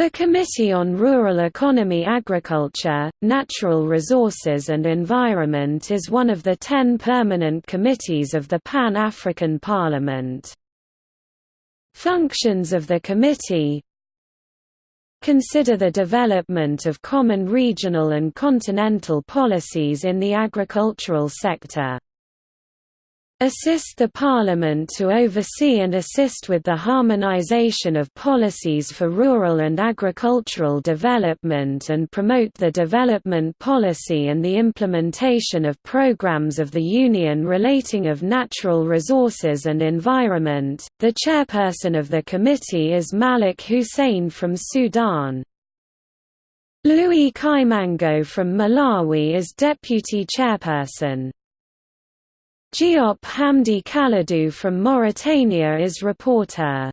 The Committee on Rural Economy Agriculture, Natural Resources and Environment is one of the ten permanent committees of the Pan-African Parliament. Functions of the committee Consider the development of common regional and continental policies in the agricultural sector assist the Parliament to oversee and assist with the harmonization of policies for rural and agricultural development and promote the development policy and the implementation of programs of the Union relating of natural resources and environment. The chairperson of the committee is Malik Hussein from Sudan. Louis Kaimango from Malawi is deputy chairperson. Diop Hamdi Kalidou from Mauritania is reporter.